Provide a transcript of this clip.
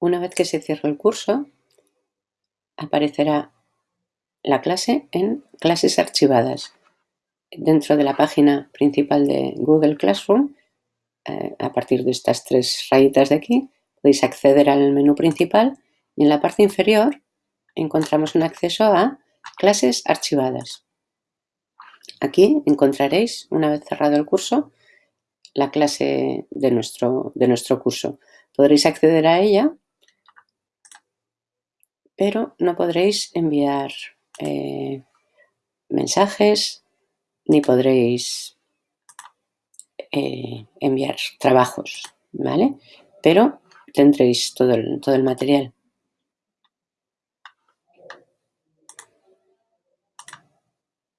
Una vez que se cierre el curso, aparecerá la clase en clases archivadas. Dentro de la página principal de Google Classroom, eh, a partir de estas tres rayitas de aquí, podéis acceder al menú principal y en la parte inferior encontramos un acceso a clases archivadas. Aquí encontraréis, una vez cerrado el curso, la clase de nuestro, de nuestro curso. Podréis acceder a ella pero no podréis enviar eh, mensajes ni podréis eh, enviar trabajos, ¿vale? Pero tendréis todo el, todo el material.